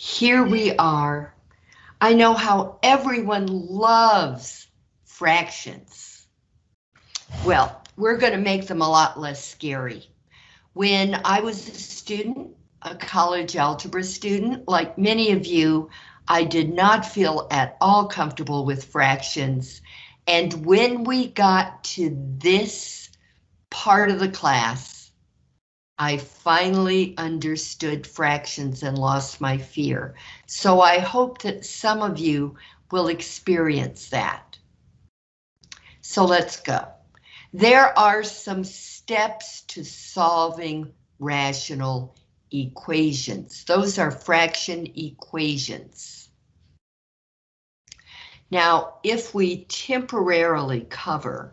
here we are. I know how everyone loves fractions. Well, we're going to make them a lot less scary. When I was a student, a college algebra student, like many of you, I did not feel at all comfortable with fractions. And when we got to this part of the class, I finally understood fractions and lost my fear. So I hope that some of you will experience that. So let's go. There are some steps to solving rational equations. Those are fraction equations. Now, if we temporarily cover,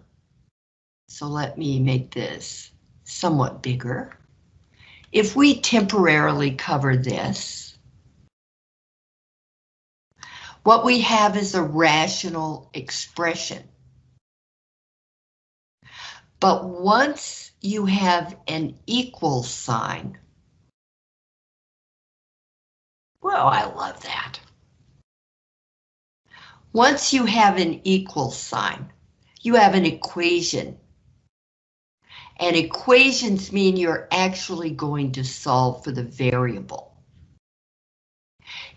so let me make this somewhat bigger. If we temporarily cover this, what we have is a rational expression. But once you have an equal sign, well, I love that. Once you have an equal sign, you have an equation. And equations mean you're actually going to solve for the variable.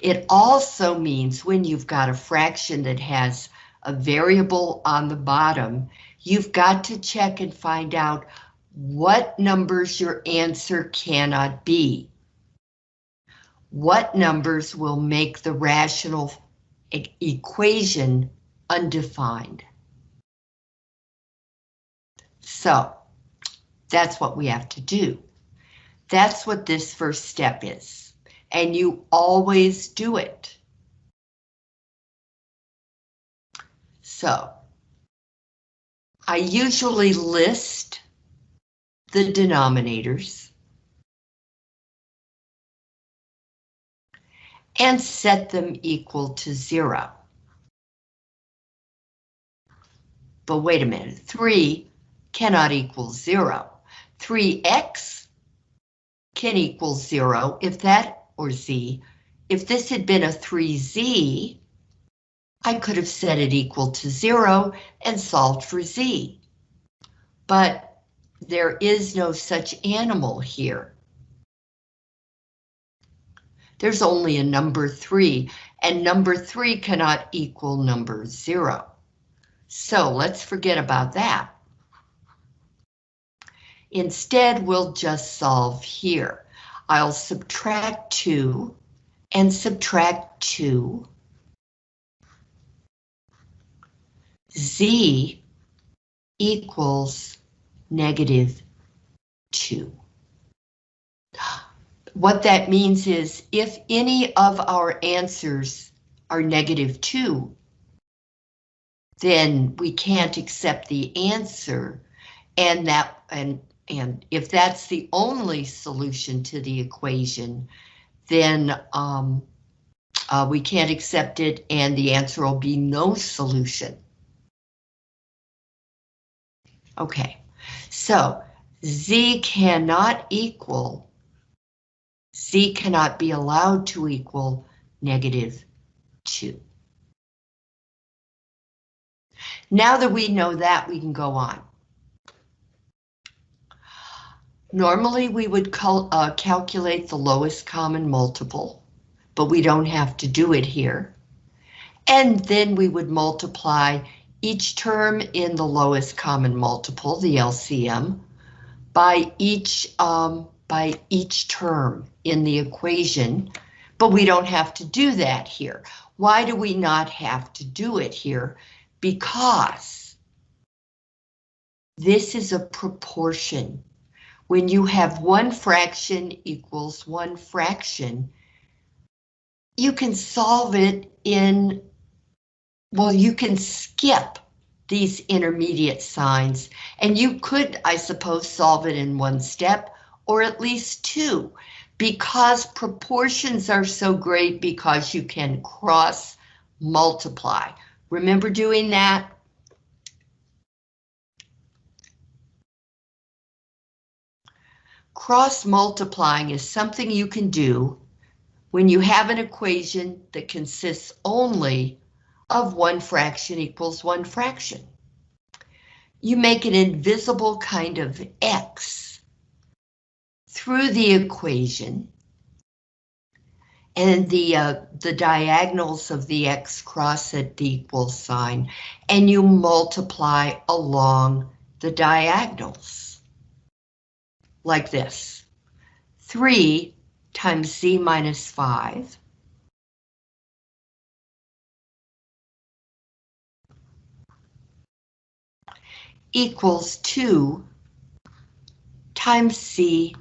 It also means when you've got a fraction that has a variable on the bottom, you've got to check and find out what numbers your answer cannot be what numbers will make the rational e equation undefined. So that's what we have to do. That's what this first step is. And you always do it. So I usually list the denominators. and set them equal to zero. But wait a minute, 3 cannot equal 0. 3x can equal 0 if that, or z, if this had been a 3z, I could have set it equal to 0 and solved for z. But there is no such animal here there's only a number three, and number three cannot equal number zero. So let's forget about that. Instead, we'll just solve here. I'll subtract 2 and subtract 2. Z equals negative 2. What that means is if any of our answers are negative 2, then we can't accept the answer and that and and if that's the only solution to the equation, then um, uh, we can't accept it and the answer will be no solution. Okay, so z cannot equal Z cannot be allowed to equal negative 2. Now that we know that, we can go on. Normally, we would cal uh, calculate the lowest common multiple, but we don't have to do it here. And then we would multiply each term in the lowest common multiple, the LCM, by each um, by each term in the equation, but we don't have to do that here. Why do we not have to do it here? Because this is a proportion. When you have one fraction equals one fraction, you can solve it in, well, you can skip these intermediate signs, and you could, I suppose, solve it in one step, or at least two, because proportions are so great because you can cross multiply. Remember doing that? Cross multiplying is something you can do when you have an equation that consists only of one fraction equals one fraction. You make an invisible kind of X through the equation and the uh, the diagonals of the X cross at the equal sign and you multiply along the diagonals like this. 3 times z minus 5 equals 2 times c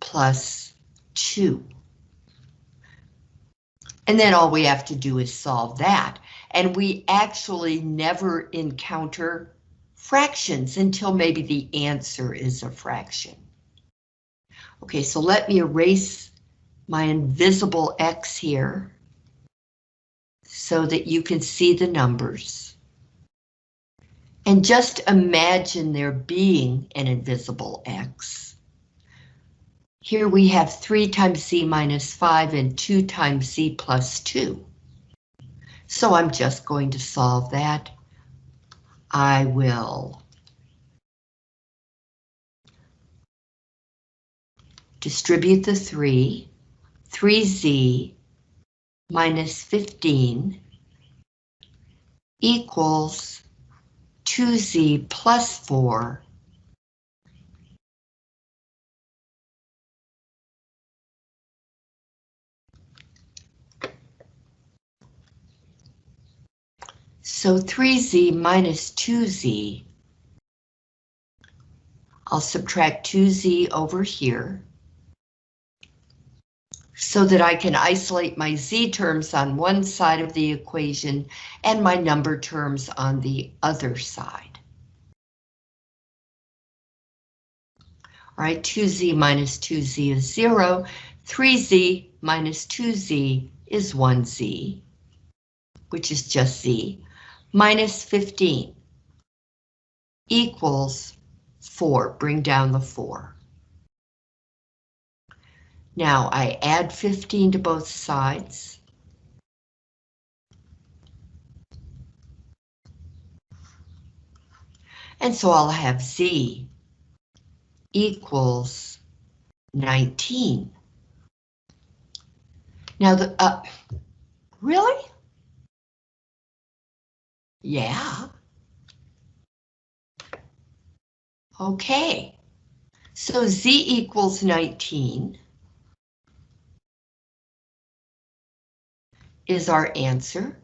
plus 2. And then all we have to do is solve that. And we actually never encounter fractions until maybe the answer is a fraction. Okay, so let me erase my invisible X here so that you can see the numbers. And just imagine there being an invisible X. Here we have 3 times C minus 5 and 2 times C plus 2. So I'm just going to solve that. I will distribute the 3, 3z minus 15 equals 2z plus 4 So 3z minus 2z, I'll subtract 2z over here so that I can isolate my z terms on one side of the equation and my number terms on the other side. All right, 2z minus 2z is 0, 3z minus 2z is 1z, which is just z, minus 15 equals 4, bring down the 4. Now I add 15 to both sides. And so I'll have Z equals 19. Now the, uh, really? Yeah. Okay. So Z equals 19. Is our answer.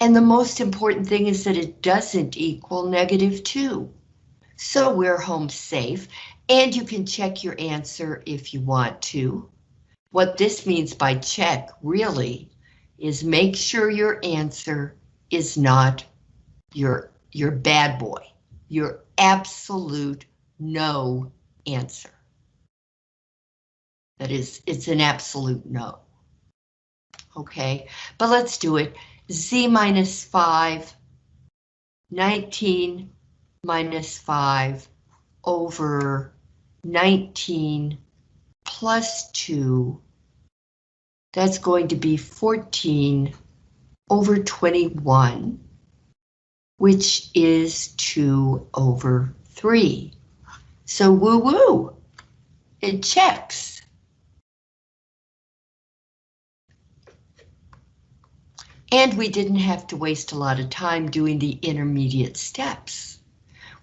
And the most important thing is that it doesn't equal negative 2. So we're home safe, and you can check your answer if you want to. What this means by check, really, is make sure your answer is not your, your bad boy, your absolute no answer. That is, it's an absolute no okay? But let's do it. Z minus 5, 19 minus 5 over 19 plus 2. That's going to be 14 over 21, which is 2 over 3. So woo-woo, it checks. And we didn't have to waste a lot of time doing the intermediate steps.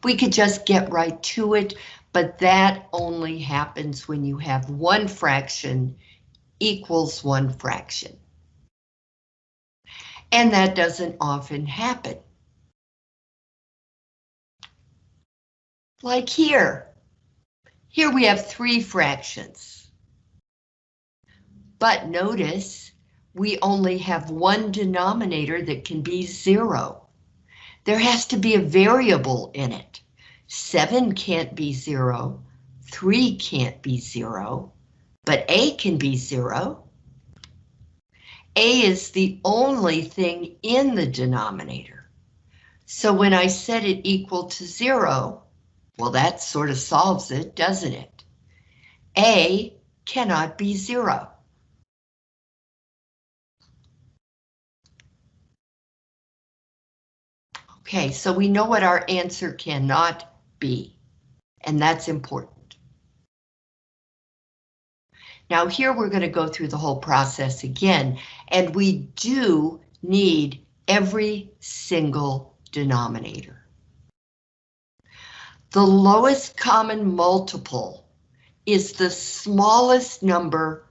We could just get right to it, but that only happens when you have one fraction equals one fraction. And that doesn't often happen. Like here. Here we have three fractions. But notice we only have one denominator that can be zero. There has to be a variable in it. Seven can't be zero, three can't be zero, but A can be zero. A is the only thing in the denominator. So when I set it equal to zero, well, that sort of solves it, doesn't it? A cannot be zero. Okay, so we know what our answer cannot be, and that's important. Now here we're going to go through the whole process again, and we do need every single denominator. The lowest common multiple is the smallest number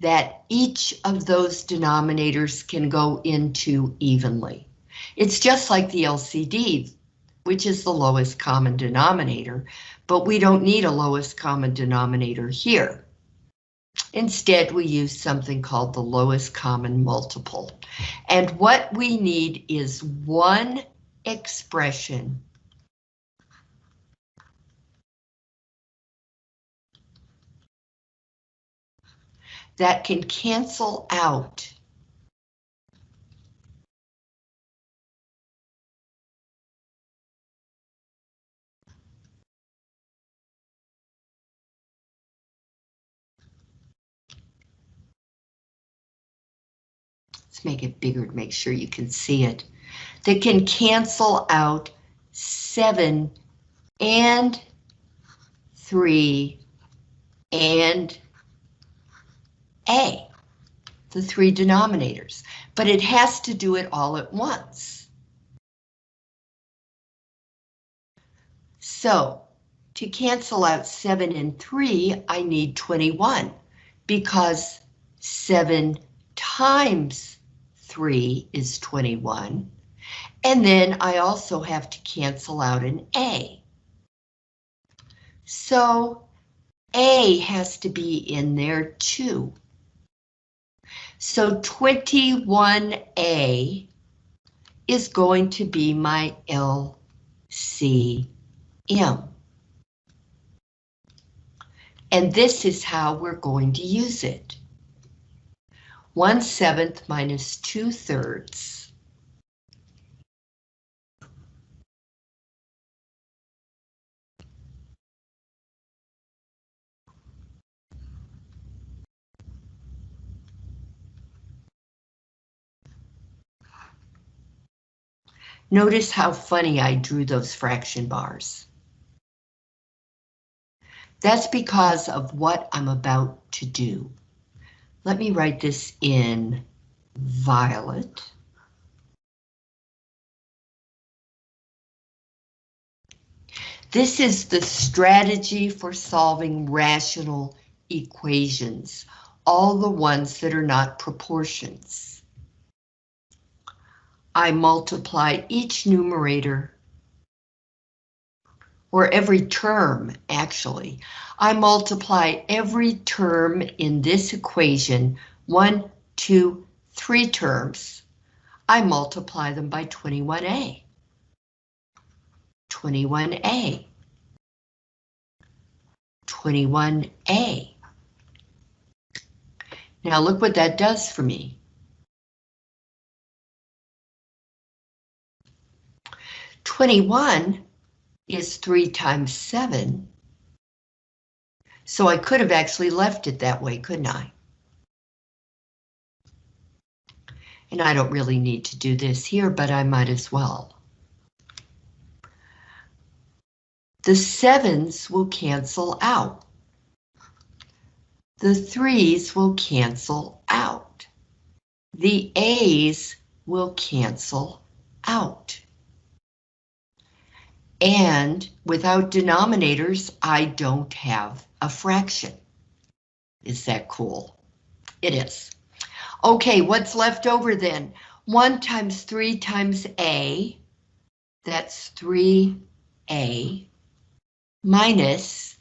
that each of those denominators can go into evenly. It's just like the LCD, which is the lowest common denominator, but we don't need a lowest common denominator here. Instead, we use something called the lowest common multiple. And what we need is one expression that can cancel out Make it bigger to make sure you can see it. That can cancel out 7 and 3 and A, the three denominators, but it has to do it all at once. So to cancel out 7 and 3, I need 21 because 7 times 3 is 21. And then I also have to cancel out an A. So A has to be in there too. So 21A is going to be my LCM. And this is how we're going to use it. 1 seventh minus 2 thirds. Notice how funny I drew those fraction bars. That's because of what I'm about to do. Let me write this in violet. This is the strategy for solving rational equations, all the ones that are not proportions. I multiply each numerator or every term, actually. I multiply every term in this equation, one, two, three terms. I multiply them by 21A. 21A. 21A. Now look what that does for me. Twenty-one is 3 times 7. So I could have actually left it that way, couldn't I? And I don't really need to do this here, but I might as well. The sevens will cancel out. The threes will cancel out. The A's will cancel out. And without denominators, I don't have a fraction. Is that cool? It is. Okay, what's left over then? 1 times 3 times A, that's 3A, minus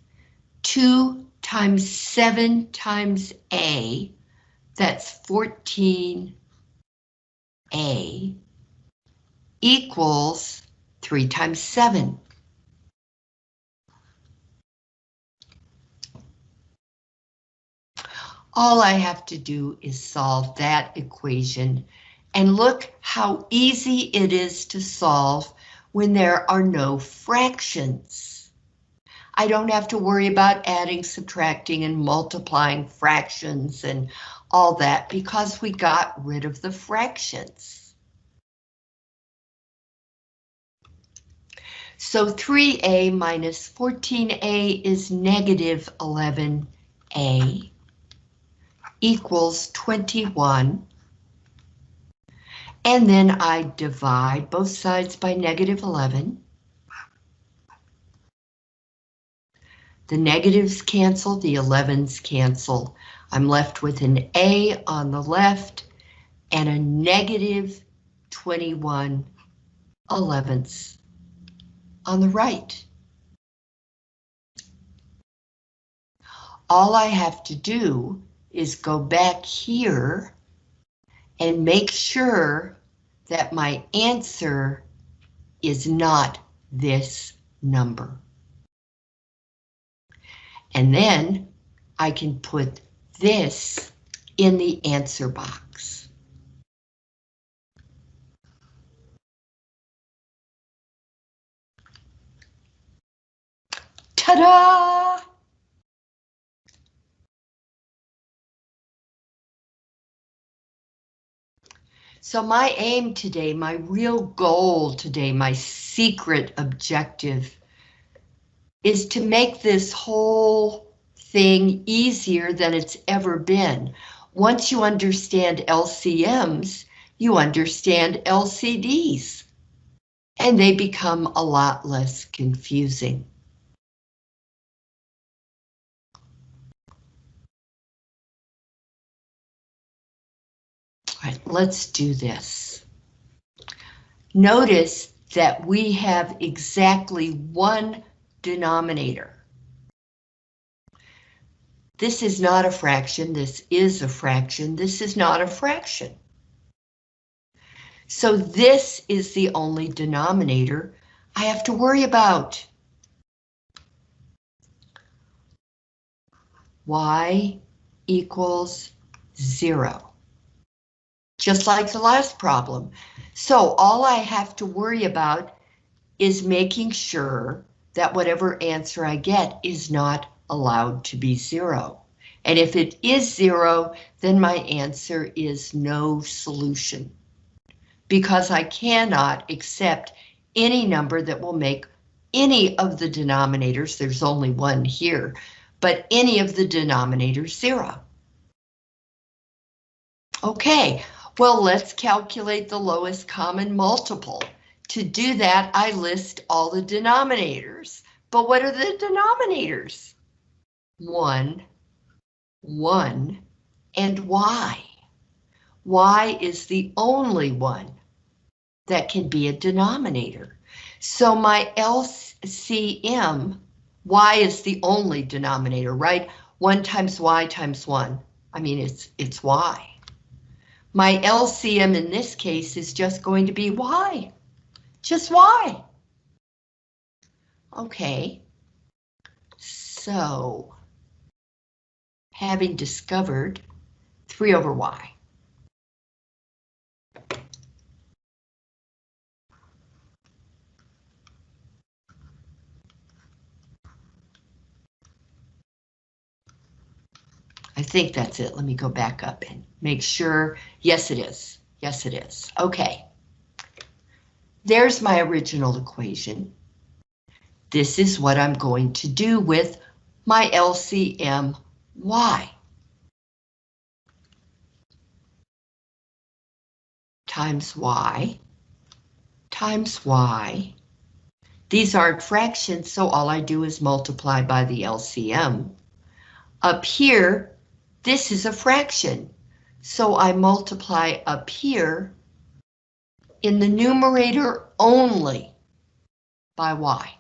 2 times 7 times A, that's 14A, equals 3 times 7. All I have to do is solve that equation and look how easy it is to solve when there are no fractions. I don't have to worry about adding, subtracting, and multiplying fractions and all that because we got rid of the fractions. So 3a minus 14a is negative 11a equals 21. And then I divide both sides by negative 11. The negatives cancel, the 11s cancel. I'm left with an A on the left and a negative 21 elevenths on the right. All I have to do is go back here and make sure that my answer is not this number. And then I can put this in the answer box. Ta-da! So my aim today, my real goal today, my secret objective is to make this whole thing easier than it's ever been. Once you understand LCMs, you understand LCDs, and they become a lot less confusing. Right, let's do this. Notice that we have exactly one denominator. This is not a fraction, this is a fraction, this is not a fraction. So this is the only denominator I have to worry about. Y equals zero. Just like the last problem. So all I have to worry about is making sure that whatever answer I get is not allowed to be zero. And if it is zero, then my answer is no solution. Because I cannot accept any number that will make any of the denominators, there's only one here, but any of the denominators zero. Okay, well, let's calculate the lowest common multiple. To do that, I list all the denominators. But what are the denominators? 1, 1, and y. y is the only one that can be a denominator. So my LCM, y is the only denominator, right? 1 times y times 1. I mean, it's, it's y. My LCM in this case is just going to be y. Just y. Okay. So, having discovered 3 over y. think that's it. Let me go back up and make sure. Yes, it is. Yes, it is. Okay. There's my original equation. This is what I'm going to do with my LCM y. Times y, times y. These aren't fractions, so all I do is multiply by the LCM. Up here, this is a fraction, so I multiply up here in the numerator only by y.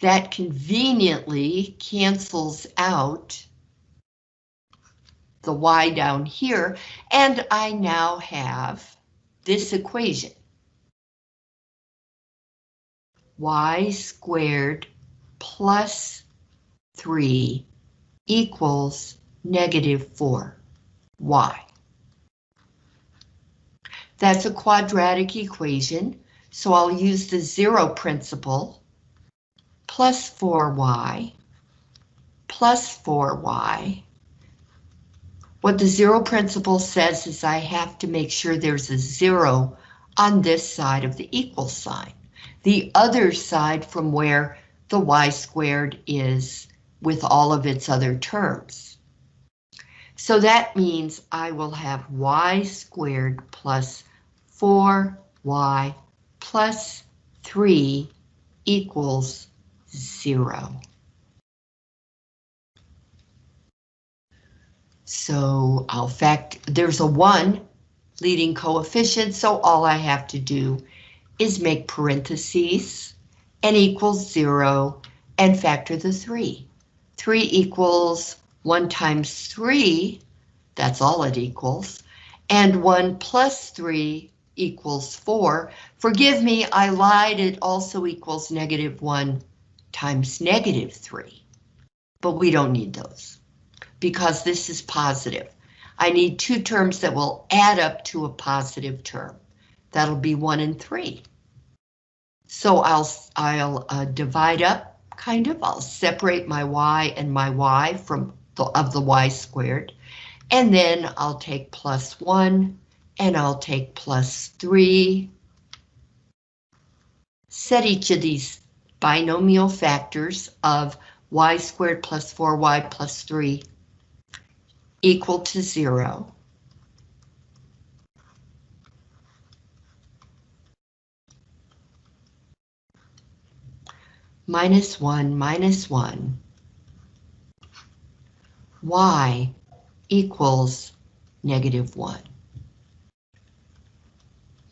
That conveniently cancels out the y down here, and I now have this equation. y squared plus 3 equals negative 4 y. That's a quadratic equation, so I'll use the zero principle, plus 4y, plus 4y. What the zero principle says is I have to make sure there's a zero on this side of the equal sign. The other side from where the y squared is with all of its other terms. So that means I will have y squared plus 4y plus 3 equals 0. So I'll fact, there's a 1 leading coefficient, so all I have to do is make parentheses and equals 0 and factor the 3. 3 equals 1 times 3, that's all it equals, and 1 plus 3 equals 4. Forgive me, I lied, it also equals negative 1 times negative 3. But we don't need those because this is positive. I need two terms that will add up to a positive term. That'll be 1 and 3. So I'll, I'll uh, divide up, kind of, I'll separate my y and my y from the, of the y squared, and then I'll take plus 1 and I'll take plus 3. Set each of these binomial factors of y squared plus 4y plus 3 equal to 0. Minus 1 minus 1 y equals negative 1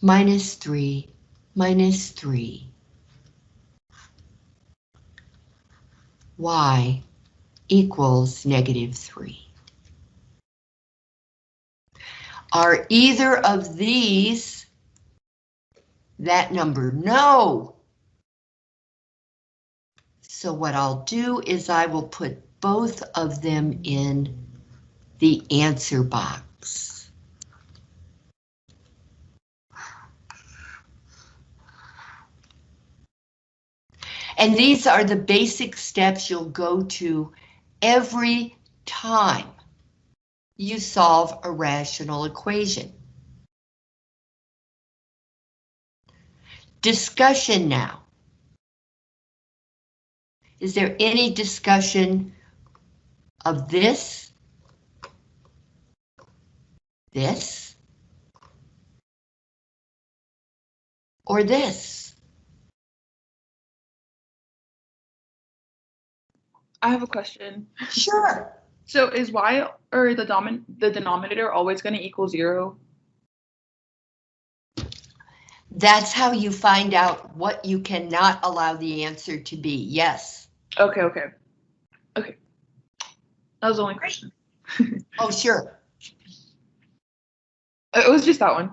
minus 3 minus 3. y equals negative 3. Are either of these that number? No. So what I'll do is I will put both of them in the answer box. And these are the basic steps you'll go to every time you solve a rational equation. Discussion now. Is there any discussion of this? This? Or this? I have a question. Sure. So is y or the domin the denominator always going to equal zero? That's how you find out what you cannot allow the answer to be. Yes. Okay, okay. Okay. That was the only question. Oh, sure. It was just that one.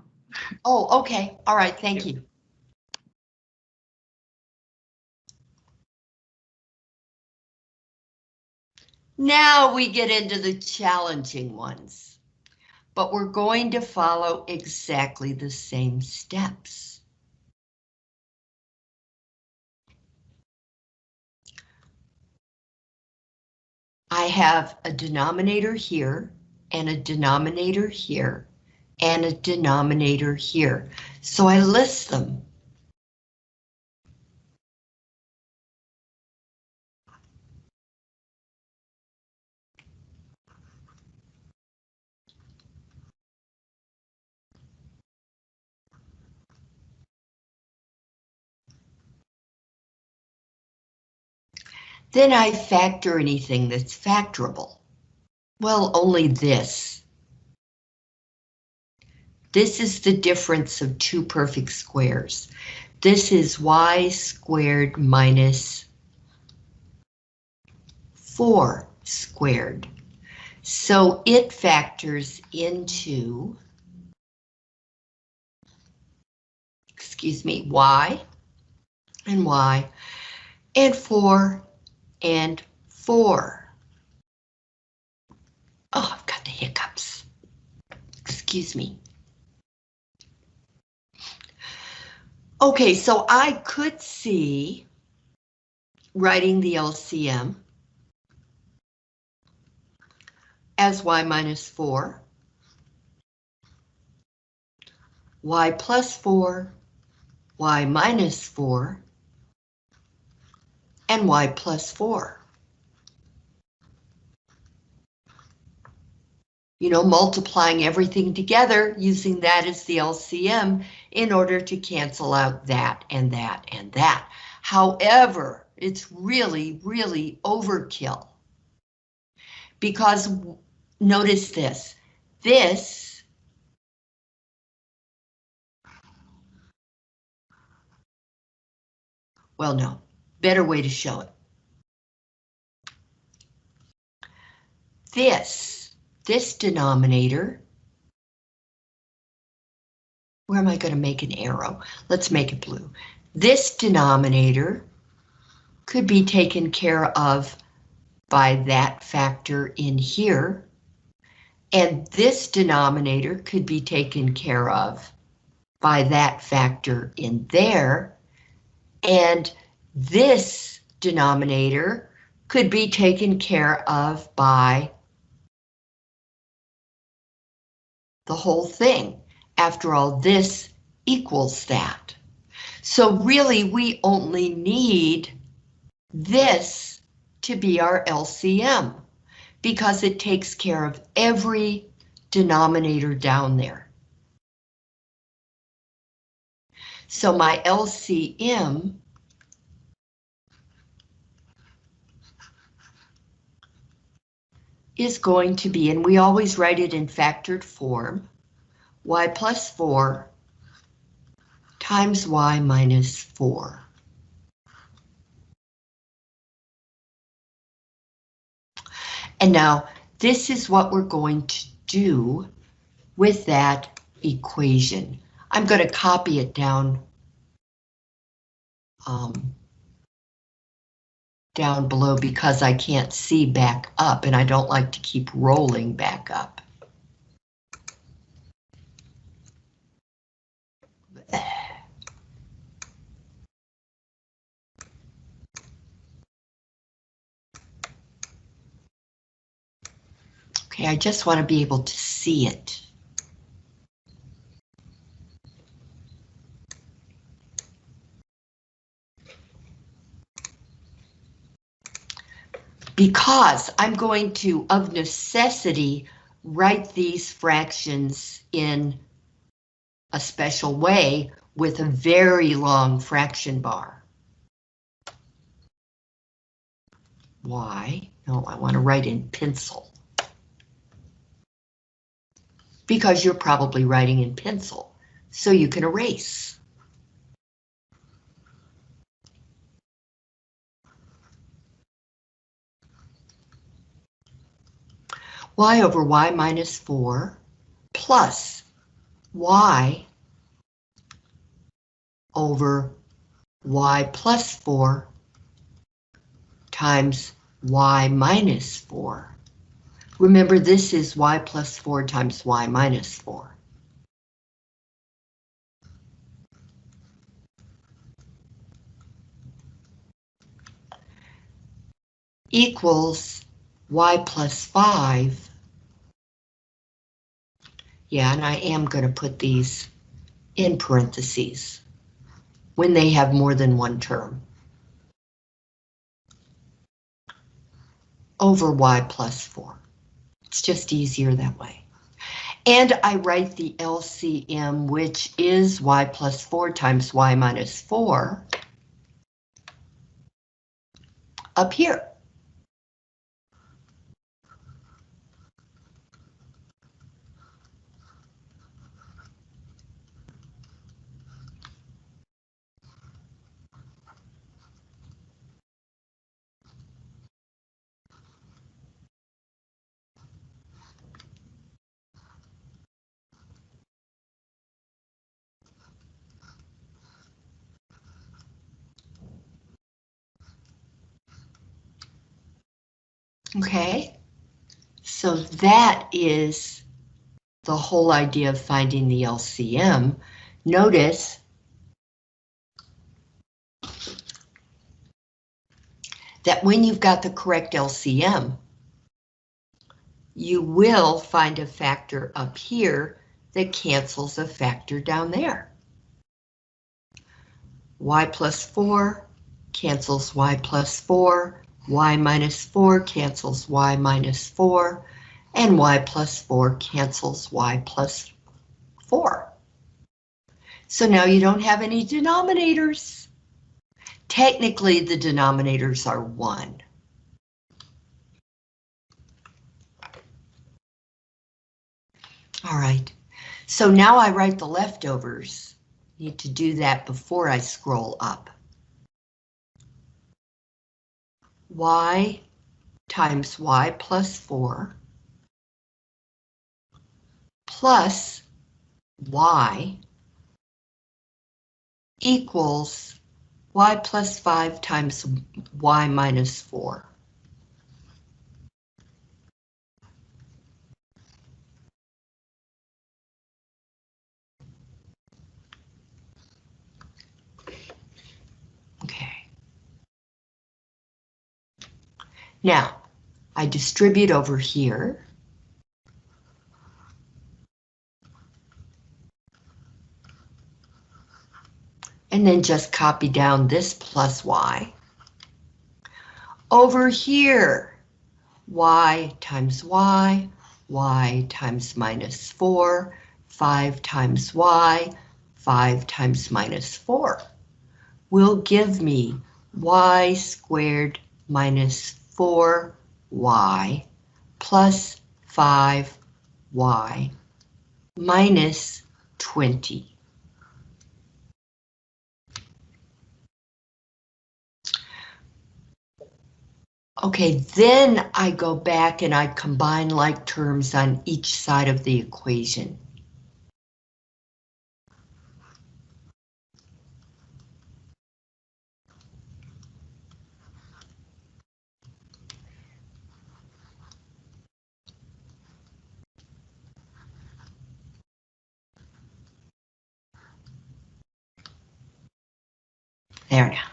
Oh, okay. All right. Thank you. Now we get into the challenging ones, but we're going to follow exactly the same steps. I have a denominator here and a denominator here and a denominator here. So I list them. Then I factor anything that's factorable. Well, only this. This is the difference of two perfect squares. This is y squared minus 4 squared. So it factors into, excuse me, y and y, and 4 and 4. Oh, I've got the hiccups. Excuse me. Okay, so I could see writing the LCM as y minus 4 y plus 4, y minus 4, and y plus 4. You know, multiplying everything together, using that as the LCM in order to cancel out that and that and that. However, it's really, really overkill. Because notice this, this well, no, better way to show it. This, this denominator, where am I going to make an arrow? Let's make it blue. This denominator could be taken care of by that factor in here. And this denominator could be taken care of by that factor in there. And this denominator could be taken care of by the whole thing. After all, this equals that. So really, we only need this to be our LCM because it takes care of every denominator down there. So my LCM is going to be, and we always write it in factored form, y plus 4 times y minus 4. And now this is what we're going to do with that equation. I'm going to copy it down um, down below because I can't see back up and I don't like to keep rolling back up. Okay, I just want to be able to see it. Because I'm going to, of necessity, write these fractions in a special way with a very long fraction bar. Why? No, I want to write in pencil because you're probably writing in pencil, so you can erase. Y over y minus 4 plus y over y plus 4 times y minus 4. Remember, this is y plus 4 times y minus 4. Equals y plus 5. Yeah, and I am going to put these in parentheses when they have more than one term. Over y plus 4. It's just easier that way. And I write the LCM, which is y plus 4 times y minus 4, up here. Okay, so that is the whole idea of finding the LCM. Notice that when you've got the correct LCM, you will find a factor up here that cancels a factor down there. y plus 4 cancels y plus 4, y minus 4 cancels y minus 4, and y plus 4 cancels y plus 4. So now you don't have any denominators. Technically, the denominators are 1. All right, so now I write the leftovers. Need to do that before I scroll up. Y times y plus 4 plus y equals y plus 5 times y minus 4. Okay. Now, I distribute over here. And then just copy down this plus y. Over here, y times y, y times minus 4, 5 times y, 5 times minus 4 will give me y squared minus 4y plus 5y minus 20. Okay, then I go back and I combine like terms on each side of the equation. There now.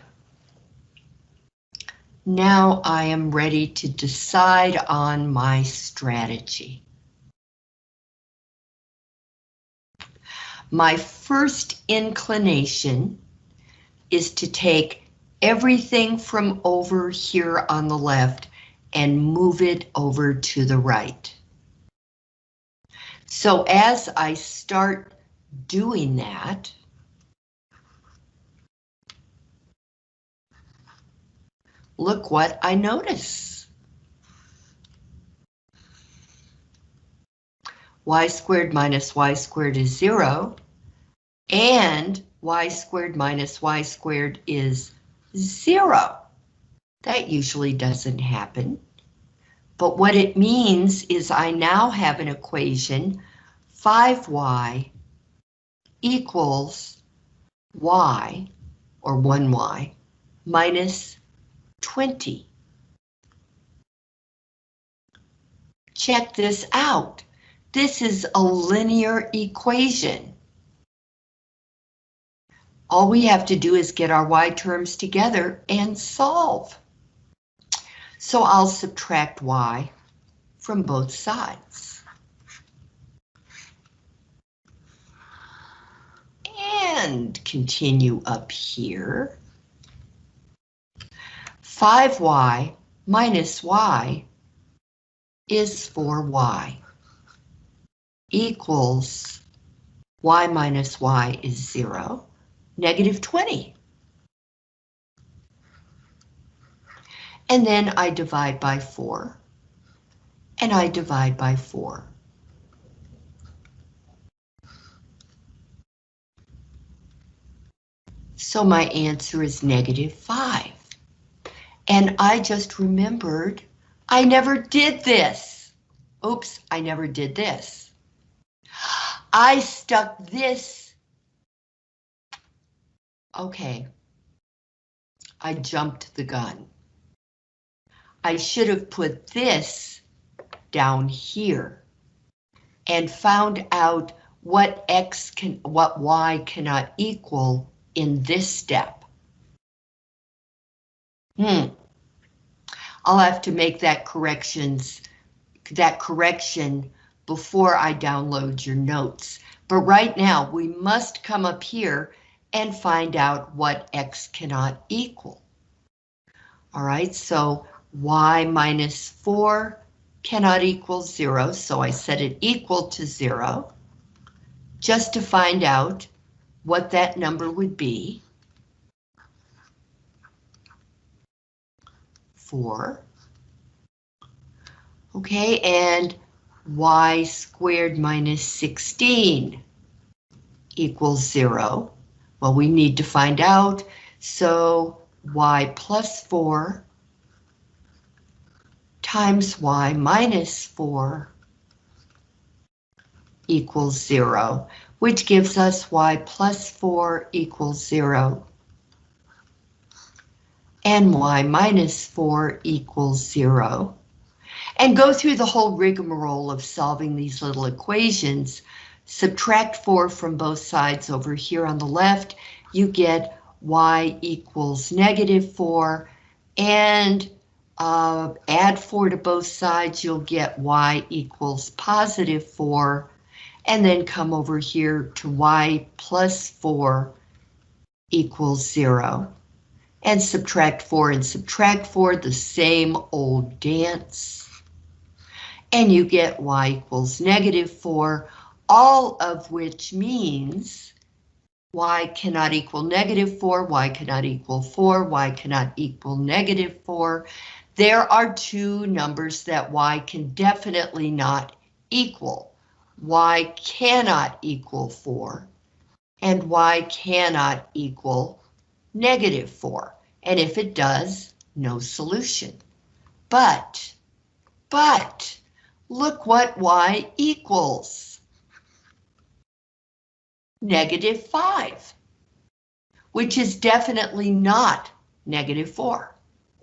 Now I am ready to decide on my strategy. My first inclination is to take everything from over here on the left and move it over to the right. So as I start doing that, look what I notice. y squared minus y squared is zero, and y squared minus y squared is zero. That usually doesn't happen. But what it means is I now have an equation 5y equals y, or 1y, minus 20. Check this out. This is a linear equation. All we have to do is get our y terms together and solve. So I'll subtract y from both sides. And continue up here. 5y minus y is 4y equals y minus y is 0, negative 20. And then I divide by 4, and I divide by 4. So my answer is negative 5. And I just remembered I never did this. Oops, I never did this. I stuck this. Okay. I jumped the gun. I should have put this down here and found out what X can, what Y cannot equal in this step. Hmm. I'll have to make that corrections, that correction before I download your notes. But right now, we must come up here and find out what x cannot equal. All right, so y minus 4 cannot equal 0, so I set it equal to 0, just to find out what that number would be. 4. Okay, and y squared minus 16 equals 0. Well, we need to find out, so y plus 4 times y minus 4 equals 0, which gives us y plus 4 equals 0 and y minus 4 equals 0 and go through the whole rigmarole of solving these little equations. Subtract 4 from both sides over here on the left, you get y equals negative 4, and uh, add 4 to both sides, you'll get y equals positive 4, and then come over here to y plus 4 equals 0. And subtract 4 and subtract 4, the same old dance and you get y equals negative 4, all of which means y cannot equal negative 4, y cannot equal 4, y cannot equal negative 4. There are two numbers that y can definitely not equal. y cannot equal 4, and y cannot equal negative 4. And if it does, no solution. But, but, Look what y equals. Negative 5, which is definitely not negative 4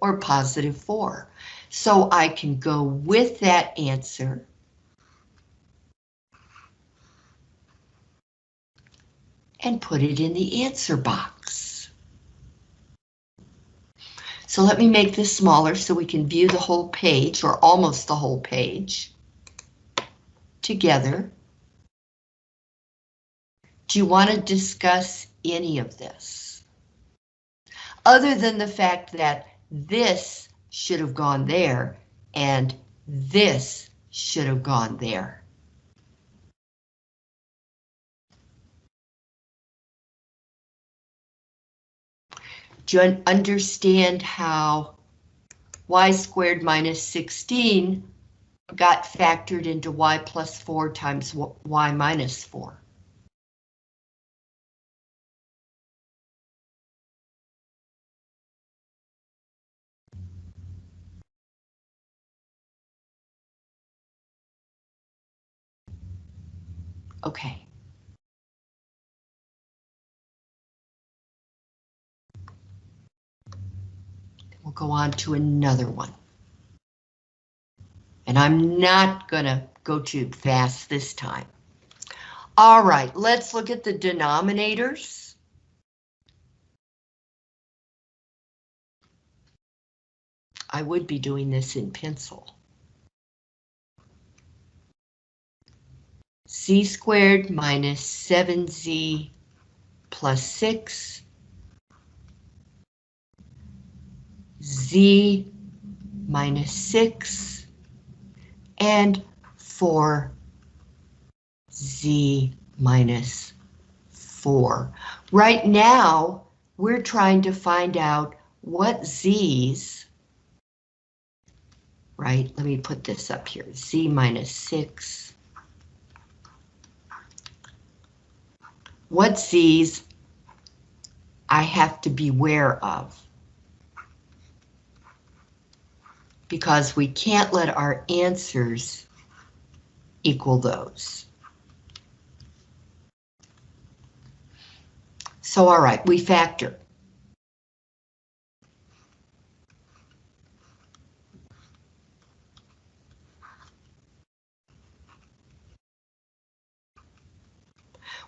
or positive 4. So I can go with that answer. And put it in the answer box. So let me make this smaller so we can view the whole page or almost the whole page together. Do you want to discuss any of this? Other than the fact that this should have gone there and this should have gone there. Do you understand how y squared minus 16 got factored into y plus 4 times y minus 4? Okay. We'll go on to another one. And I'm not gonna go too fast this time. All right, let's look at the denominators. I would be doing this in pencil. c squared minus 7z plus 6 z minus 6 and 4z minus 4. Right now, we're trying to find out what z's, right, let me put this up here, z minus 6. What z's I have to beware of. Because we can't let our answers equal those. So all right, we factor.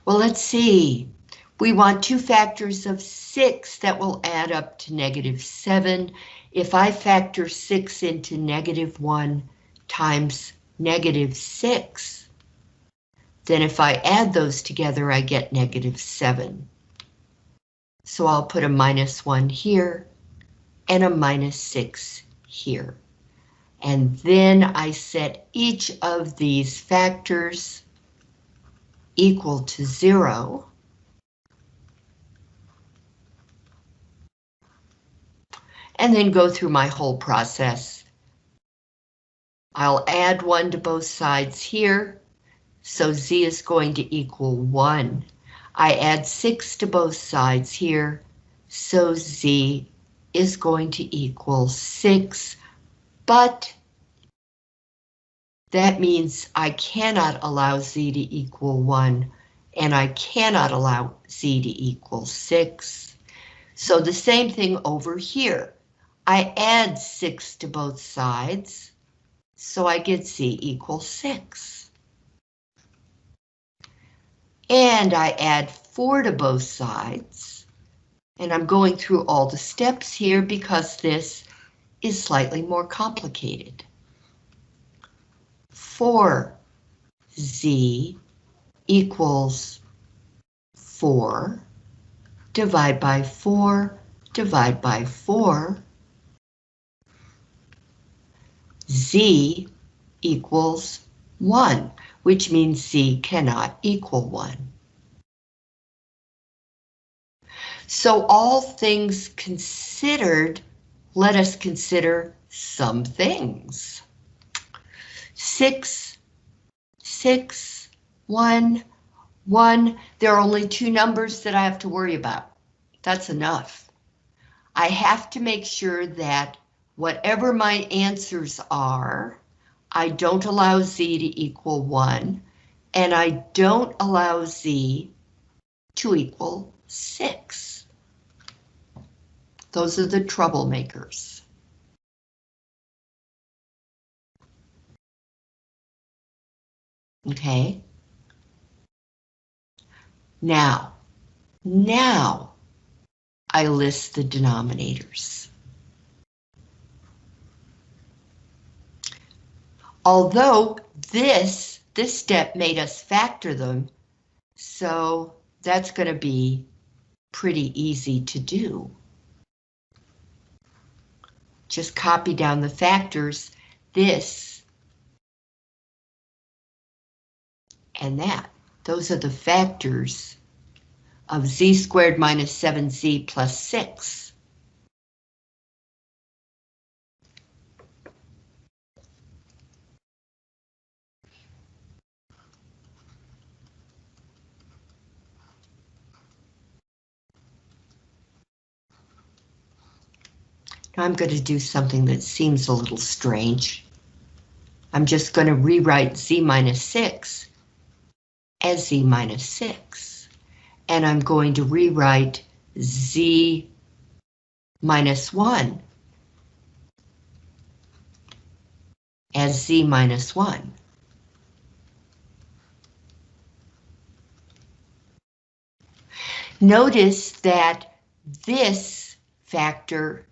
Well, let's see. We want two factors of 6 that will add up to negative 7 if I factor 6 into negative 1 times negative 6, then if I add those together, I get negative 7. So I'll put a minus 1 here and a minus 6 here. And then I set each of these factors equal to 0. And then go through my whole process. I'll add 1 to both sides here, so z is going to equal 1. I add 6 to both sides here, so z is going to equal 6, but that means I cannot allow z to equal 1, and I cannot allow z to equal 6. So the same thing over here. I add 6 to both sides, so I get z equals 6. And I add 4 to both sides, and I'm going through all the steps here because this is slightly more complicated. 4z equals 4, divide by 4, divide by 4, z equals 1, which means z cannot equal 1. So all things considered, let us consider some things. 6, 6, 1, 1. There are only two numbers that I have to worry about. That's enough. I have to make sure that whatever my answers are, I don't allow z to equal 1, and I don't allow z to equal 6. Those are the troublemakers. Okay. Now, now I list the denominators. Although this, this step made us factor them, so that's going to be pretty easy to do. Just copy down the factors, this and that. Those are the factors of z squared minus 7z plus 6. I'm going to do something that seems a little strange. I'm just going to rewrite z minus 6 as z minus 6. And I'm going to rewrite z minus 1 as z minus 1. Notice that this factor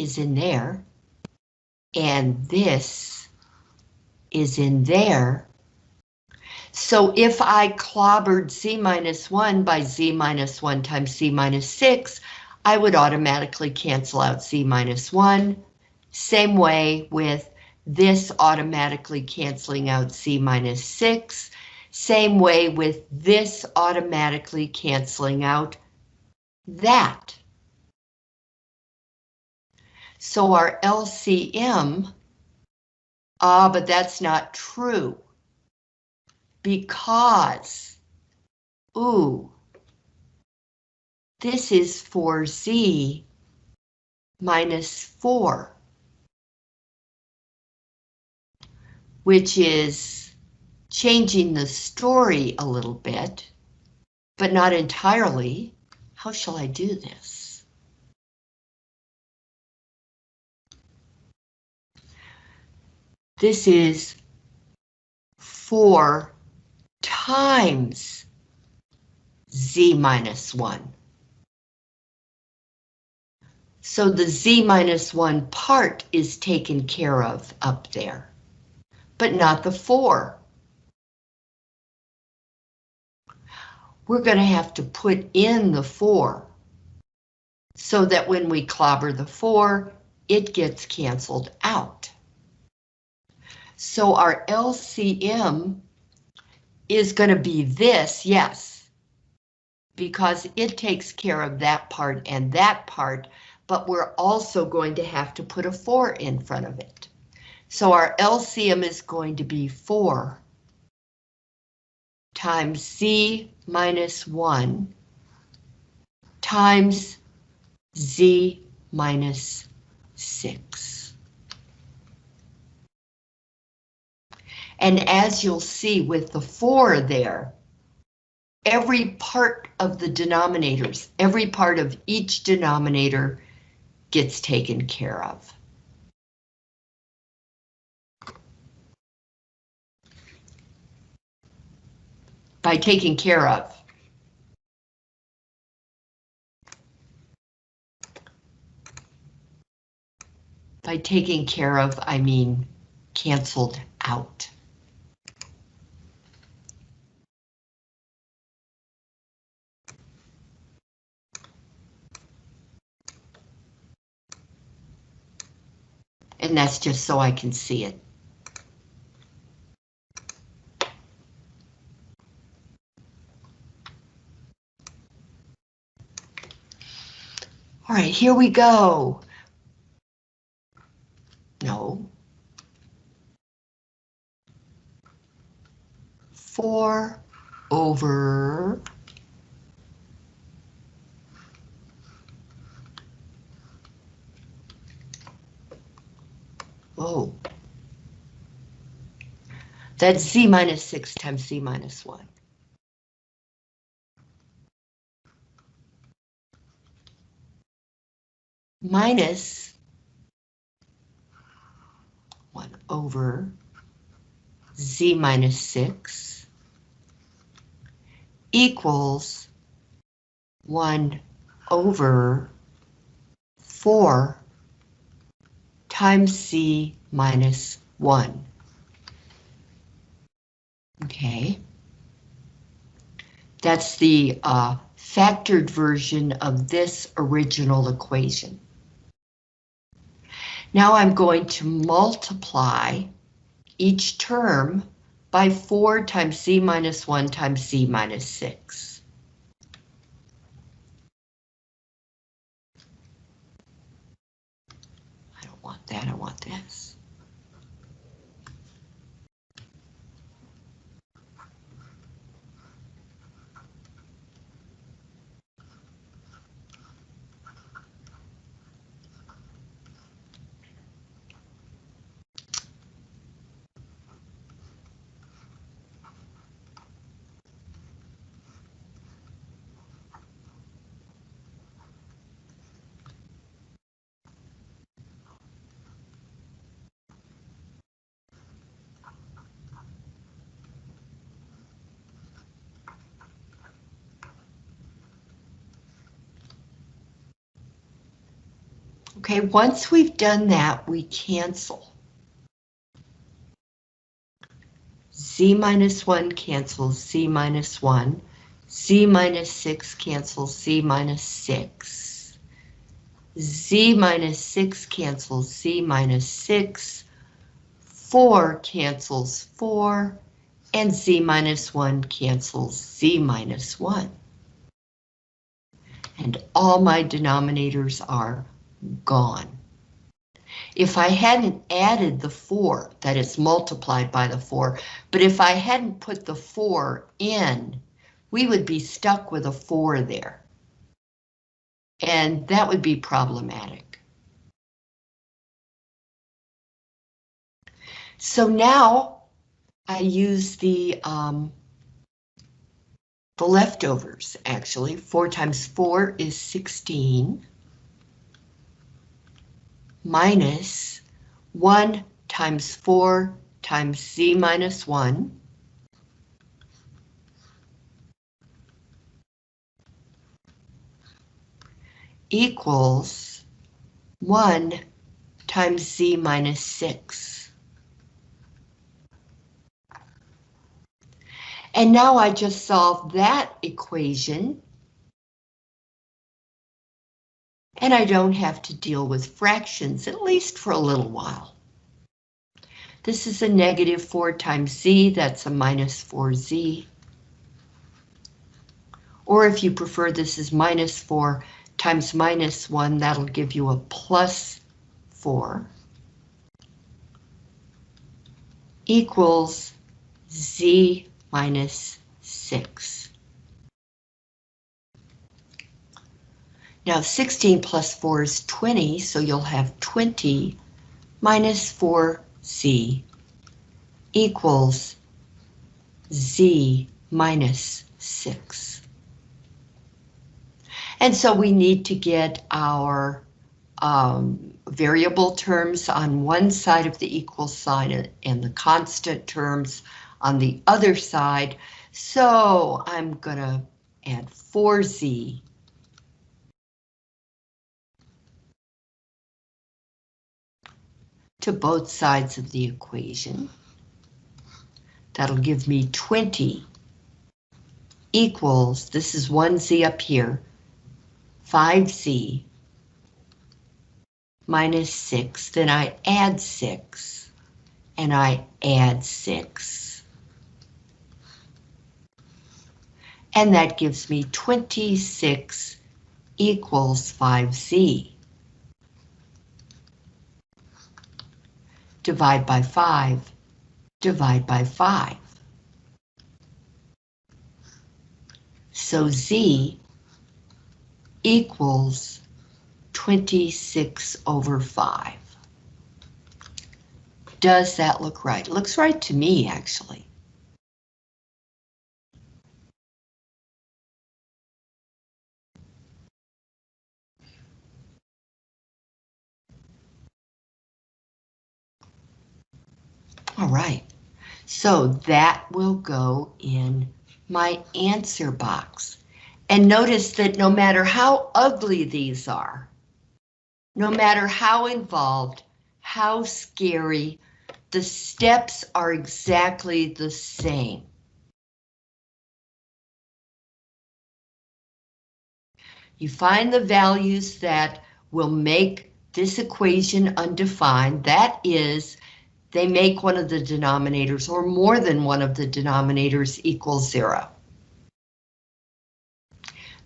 is in there, and this is in there. So if I clobbered z minus 1 by z minus 1 times z minus 6, I would automatically cancel out z minus 1. Same way with this automatically canceling out z minus 6. Same way with this automatically canceling out that. So our LCM, ah, but that's not true. Because, ooh, this is for Z minus 4, which is changing the story a little bit, but not entirely. How shall I do this? This is 4 times z minus 1. So the z minus 1 part is taken care of up there, but not the 4. We're going to have to put in the 4 so that when we clobber the 4, it gets canceled out. So our LCM is going to be this, yes, because it takes care of that part and that part, but we're also going to have to put a 4 in front of it. So our LCM is going to be 4 times Z minus 1 times Z minus 6. And as you'll see with the 4 there, every part of the denominators, every part of each denominator gets taken care of. By taking care of. By taking care of, I mean canceled out. And that's just so I can see it. All right, here we go. No. Four over Oh. That's z minus 6 times z minus 1. Minus 1 over z minus 6 equals 1 over 4 times C minus 1. Okay. That's the uh, factored version of this original equation. Now I'm going to multiply each term by 4 times c minus 1 times c minus 6. That, I want this. Okay, once we've done that, we cancel. Z minus 1 cancels Z minus 1. Z minus 6 cancels Z minus 6. Z minus 6 cancels Z minus 6. 4 cancels 4. And Z minus 1 cancels Z minus 1. And all my denominators are gone. If I hadn't added the 4, that is multiplied by the 4, but if I hadn't put the 4 in, we would be stuck with a 4 there. And that would be problematic. So now I use the um, the leftovers, actually. 4 times 4 is 16 minus 1 times 4 times z minus 1 equals 1 times z minus 6. And now I just solved that equation. And I don't have to deal with fractions, at least for a little while. This is a negative 4 times z, that's a minus 4z. Or if you prefer, this is minus 4 times minus 1, that'll give you a plus 4 equals z minus 6. Now 16 plus 4 is 20, so you'll have 20 minus 4z equals z minus 6. And so we need to get our um, variable terms on one side of the equal sign and the constant terms on the other side. So I'm gonna add 4z to both sides of the equation. That'll give me 20 equals, this is 1z up here, 5z minus 6, then I add 6, and I add 6. And that gives me 26 equals 5z. Divide by 5, divide by 5. So z equals 26 over 5. Does that look right? Looks right to me, actually. All right, so that will go in my answer box. And notice that no matter how ugly these are, no matter how involved, how scary, the steps are exactly the same. You find the values that will make this equation undefined. That is, they make one of the denominators or more than one of the denominators equal zero.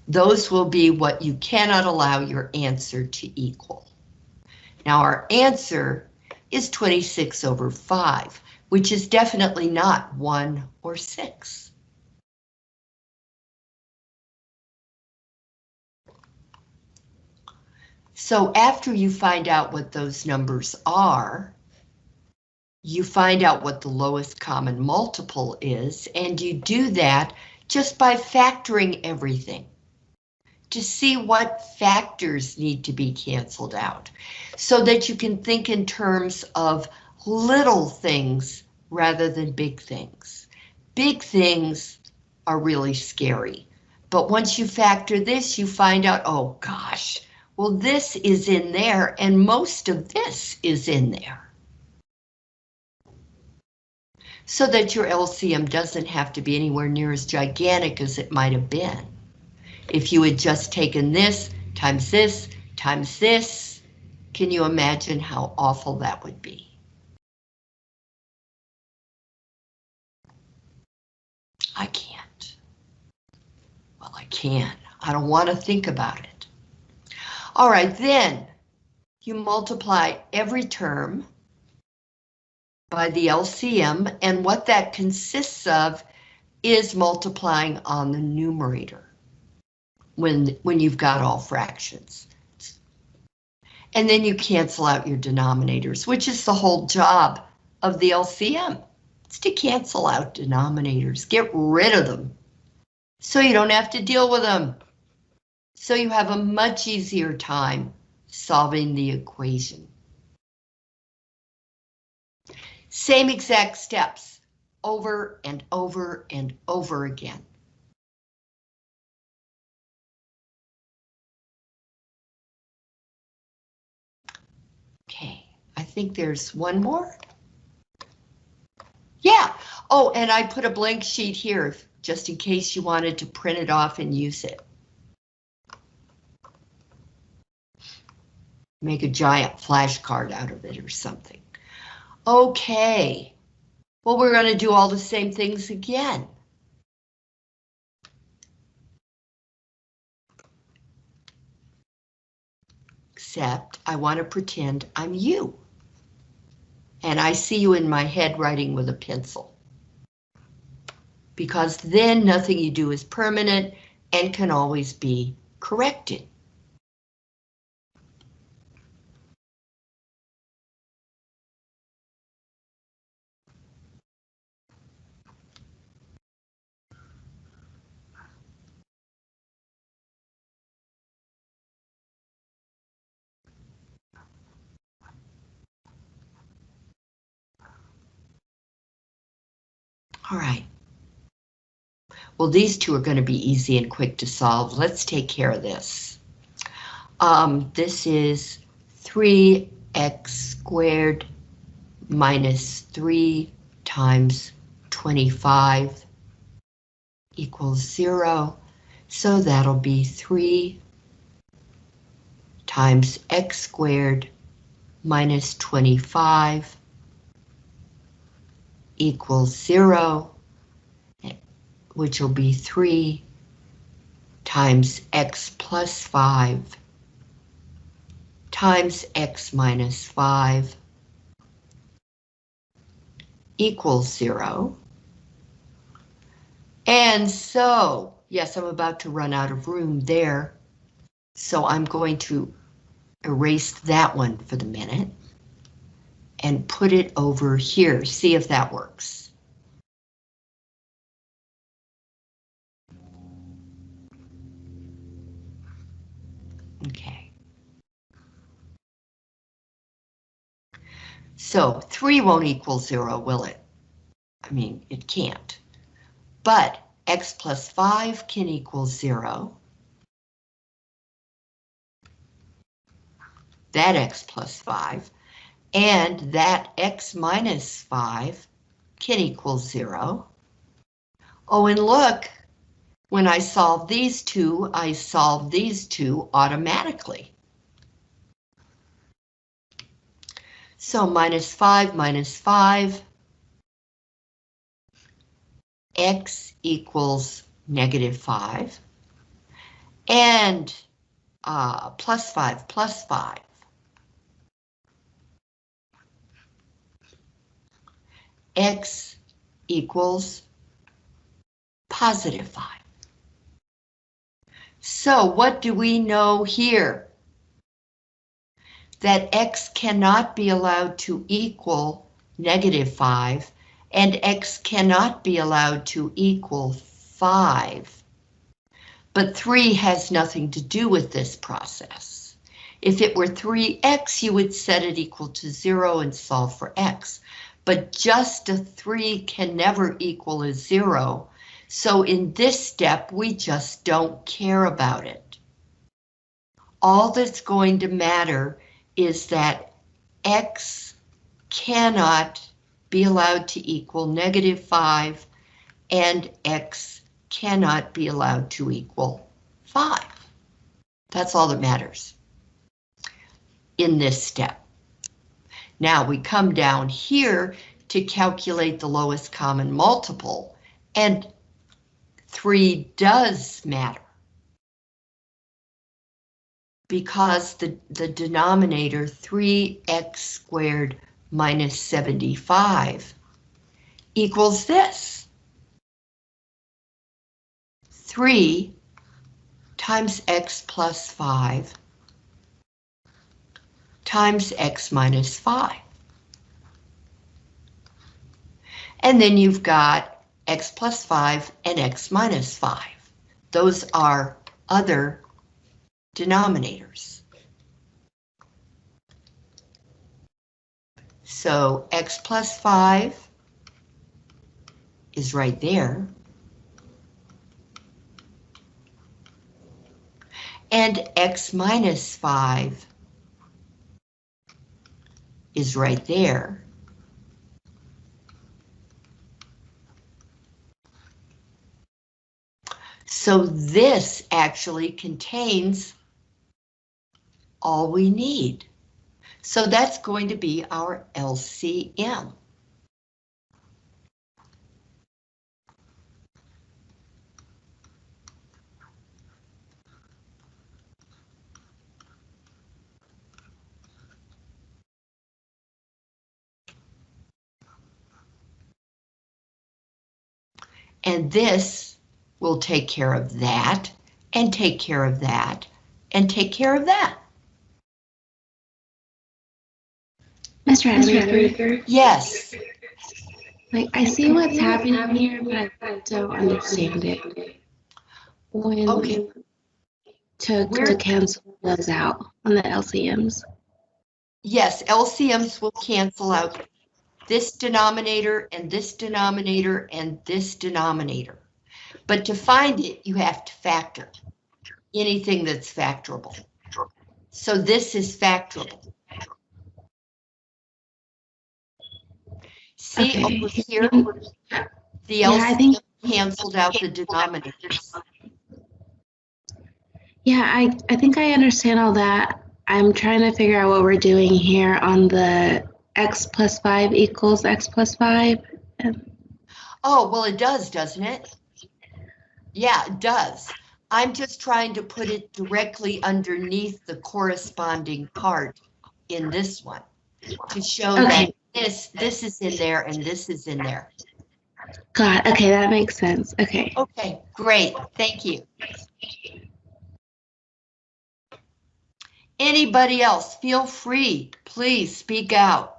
Those will be what you cannot allow your answer to equal. Now our answer is 26 over 5, which is definitely not 1 or 6. So after you find out what those numbers are, you find out what the lowest common multiple is, and you do that just by factoring everything to see what factors need to be canceled out so that you can think in terms of little things rather than big things. Big things are really scary, but once you factor this, you find out, oh gosh, well this is in there and most of this is in there. So that your LCM doesn't have to be anywhere near as gigantic as it might have been. If you had just taken this times this times this, can you imagine how awful that would be? I can't. Well, I can. I don't want to think about it. All right, then you multiply every term by the LCM, and what that consists of is multiplying on the numerator when, when you've got all fractions. And then you cancel out your denominators, which is the whole job of the LCM. It's to cancel out denominators, get rid of them, so you don't have to deal with them. So you have a much easier time solving the equation. Same exact steps over and over and over again. Okay, I think there's one more. Yeah. Oh, and I put a blank sheet here just in case you wanted to print it off and use it. Make a giant flashcard out of it or something. Okay. Well, we're going to do all the same things again. Except I want to pretend I'm you. And I see you in my head writing with a pencil. Because then nothing you do is permanent and can always be corrected. All right. Well, these two are going to be easy and quick to solve. Let's take care of this. Um, this is 3x squared minus 3 times 25 equals 0. So that'll be 3 times x squared minus 25 equals 0, which will be 3 times x plus 5 times x minus 5 equals 0. And so, yes, I'm about to run out of room there, so I'm going to erase that one for the minute and put it over here. See if that works. Okay. So 3 won't equal 0, will it? I mean, it can't. But x plus 5 can equal 0. That x plus 5 and that x minus 5 can equal 0. Oh, and look, when I solve these two, I solve these two automatically. So minus 5 minus 5, x equals negative 5, and uh, plus 5 plus 5 x equals positive 5. So what do we know here? That x cannot be allowed to equal negative 5, and x cannot be allowed to equal 5. But 3 has nothing to do with this process. If it were 3x, you would set it equal to 0 and solve for x but just a 3 can never equal a 0. So in this step, we just don't care about it. All that's going to matter is that x cannot be allowed to equal negative 5 and x cannot be allowed to equal 5. That's all that matters in this step. Now we come down here to calculate the lowest common multiple, and 3 does matter. Because the, the denominator 3x squared minus 75 equals this. 3 times x plus 5 times x minus 5. And then you've got x plus 5 and x minus 5. Those are other denominators. So x plus 5 is right there. And x minus 5 is right there. So this actually contains all we need. So that's going to be our LCM. And this will take care of that, and take care of that, and take care of that. Mr. Rademacher, Yes, like I see what's happening here, but I don't understand it. When Okay. to Where- to cancel those out on the LCMs. yes, LCMs will cancel out this denominator and this denominator and this denominator. But to find it, you have to factor anything that's factorable. So this is factorable. See Okay. over here, the Yeah, LCM canceled out the denominators. yeah, I I think I understand all that. I'm trying to figure out what we're doing here on the x plus five equals x plus five. Oh, well, it does, doesn't it? Yeah, it does. I'm just trying to put it directly underneath the corresponding part in this one to show that this, this is in there and this is in there. God, okay, that makes sense. Okay. Okay, great, thank you. Anybody else, feel free, please speak out.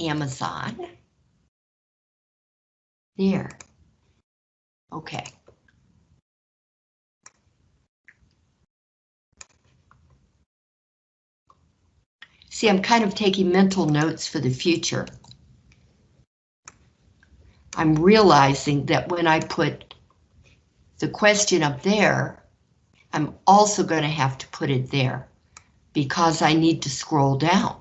Amazon. There. Okay. See, I'm kind of taking mental notes for the future. I'm realizing that when I put the question up there, I'm also going to have to put it there because I need to scroll down.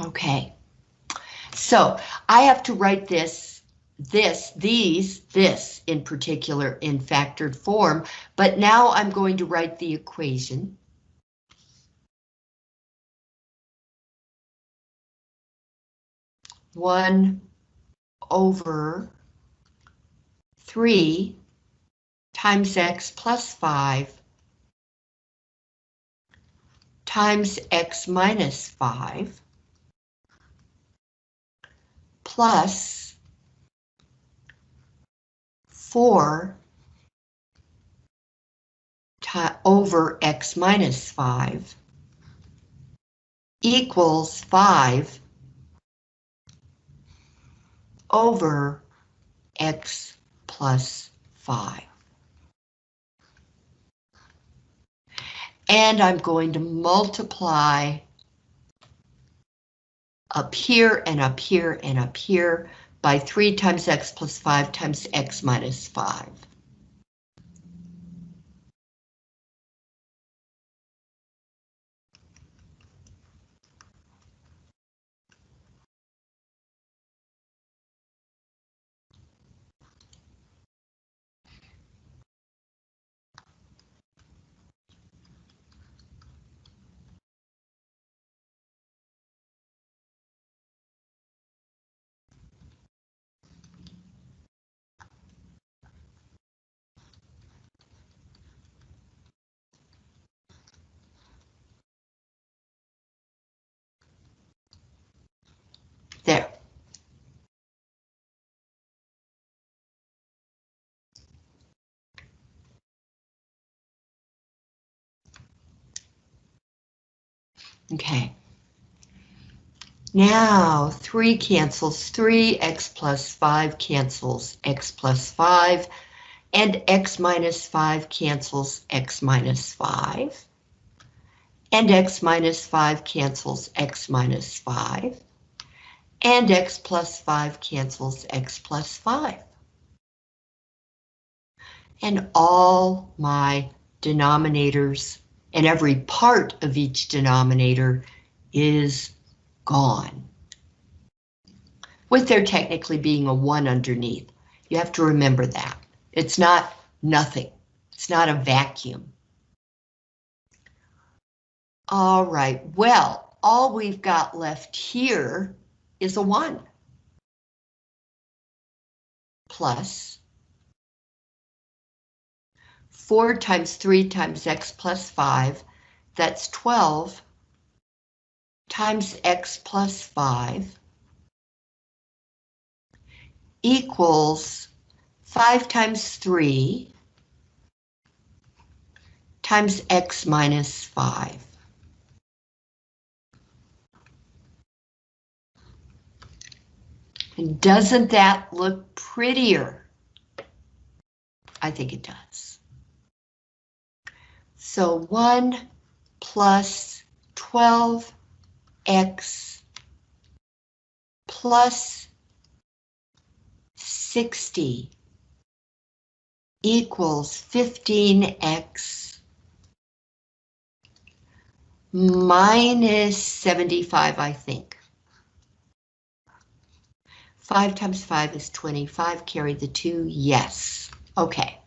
Okay. So I have to write this, this, these, this in particular in factored form, but now I'm going to write the equation. One over three times x plus five times x minus five plus 4 ti- over x minus 5 equals 5 over x plus 5. And I'm going to multiply up here and up here and up here by 3 times x plus 5 times x minus 5. There. Okay. Now, 3 cancels 3, x plus 5 cancels x plus 5, and x minus 5 cancels x minus 5, and x minus 5 cancels x minus 5, and x plus 5 cancels x plus 5. And all my denominators and every part of each denominator is gone. With there technically being a one underneath. You have to remember that. It's not nothing. It's not a vacuum. All right, well, all we've got left here is a one. Plus 4 times 3 times x plus 5, that's 12 times x plus 5 equals 5 times 3 times x minus 5. And doesn't that look prettier? I think it does. So 1 plus 12x plus 60 equals 15x minus 75, I think. 5 times 5 is 25, carry the 2, yes. Okay.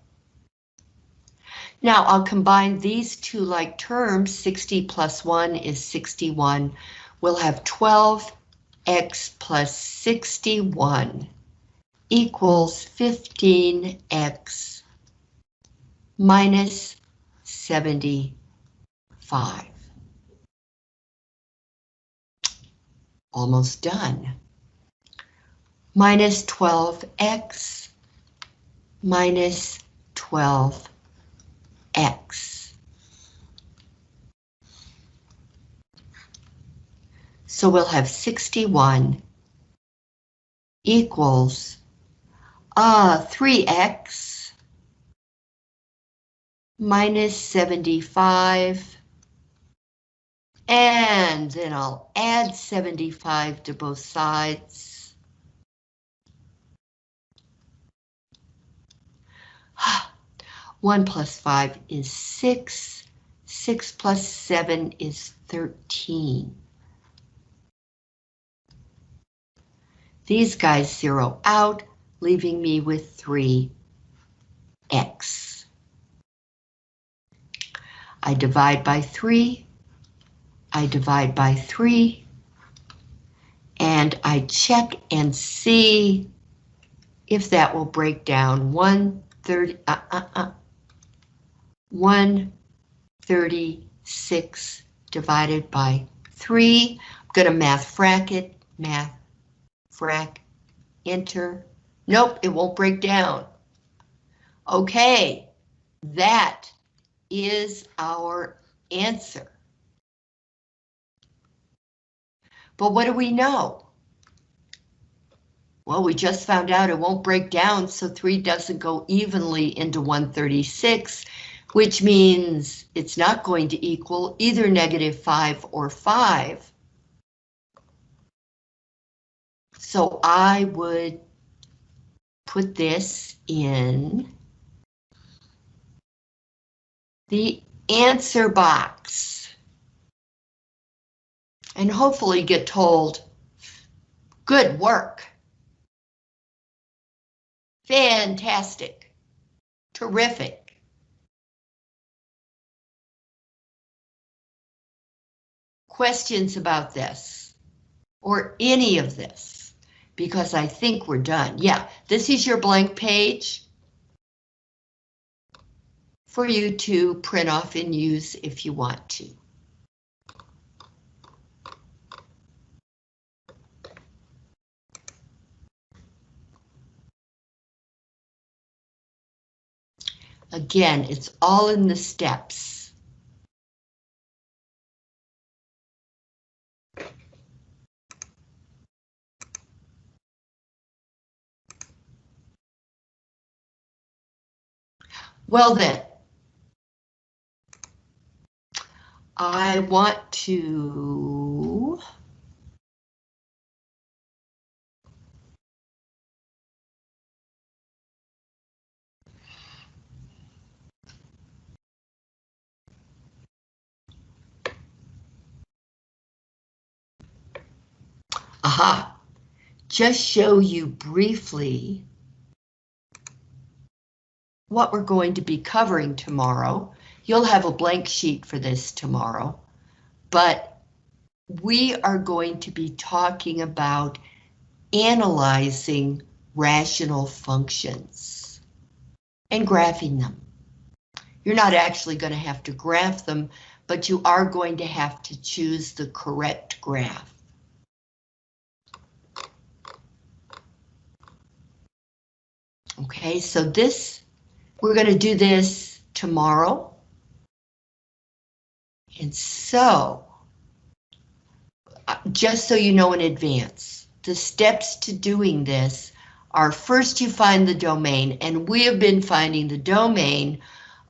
Now I'll combine these two like terms, 60 plus 1 is 61. We'll have 12x plus 61 equals 15x minus 75. Almost done. Minus 12x minus 12x. So we'll have 61 equals uh, 3x minus 75 and then I'll add 75 to both sides. One plus five is six. Six plus seven is 13. These guys zero out, leaving me with 3x. I divide by 3, I divide by 3, and I check and see if that will break down 130, uh, uh, uh, 136 divided by 3. I'm going to math frac it, math frac, enter. Nope, it won't break down. Okay, that is our answer. But what do we know? Well, we just found out it won't break down, so 3 doesn't go evenly into 136, which means it's not going to equal either negative 5 or 5. So I would put this in the answer box and hopefully get told, good work. Fantastic. Terrific. Questions about this or any of this? Because I think we're done. Yeah, this is your blank page for you to print off and use if you want to. Again, it's all in the steps. Well then, I want to Aha, just show you briefly what we're going to be covering tomorrow. You'll have a blank sheet for this tomorrow, but we are going to be talking about analyzing rational functions and graphing them. You're not actually going to have to graph them, but you are going to have to choose the correct graph. Okay, so this, we're going to do this tomorrow. And so, uh, just so you know in advance, the steps to doing this are first you find the domain, and we have been finding the domain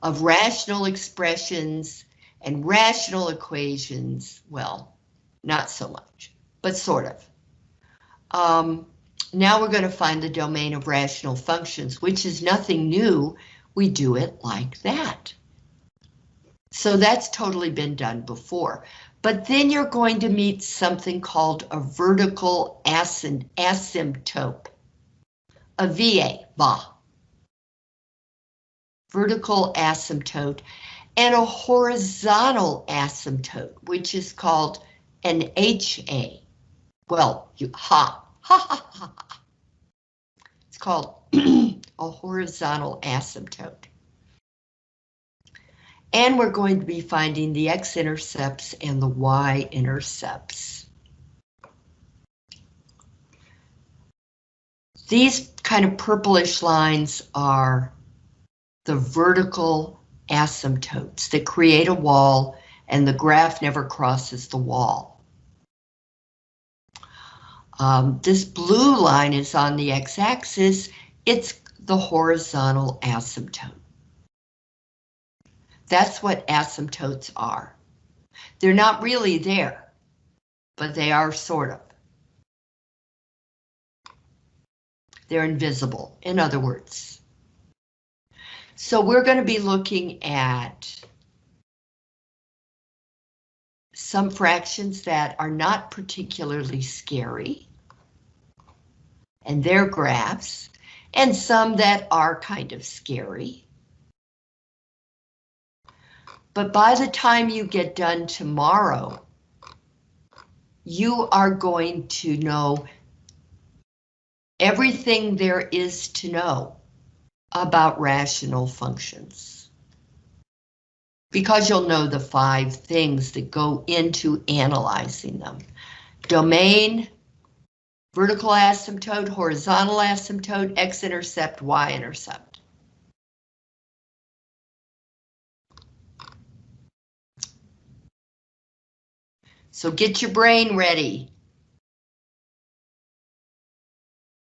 of rational expressions and rational equations, well, not so much, but sort of. Um, now we're going to find the domain of rational functions, which is nothing new. We do it like that. So that's totally been done before. But then you're going to meet something called a vertical asymptote. A VA, VA. Vertical asymptote and a horizontal asymptote, which is called an HA. Well, you ha, ha, ha, ha. It's called a horizontal asymptote. And we're going to be finding the x-intercepts and the y-intercepts. These kind of purplish lines are the vertical asymptotes that create a wall and the graph never crosses the wall. Um, this blue line is on the x-axis, it's the horizontal asymptote. That's what asymptotes are. They're not really there, but they are sort of. They're invisible, in other words. So we're going to be looking at some fractions that are not particularly scary and their graphs, and some that are kind of scary. But by the time you get done tomorrow, you are going to know everything there is to know about rational functions. Because you'll know the five things that go into analyzing them. Domain, vertical asymptote, horizontal asymptote, x-intercept, y-intercept. So get your brain ready.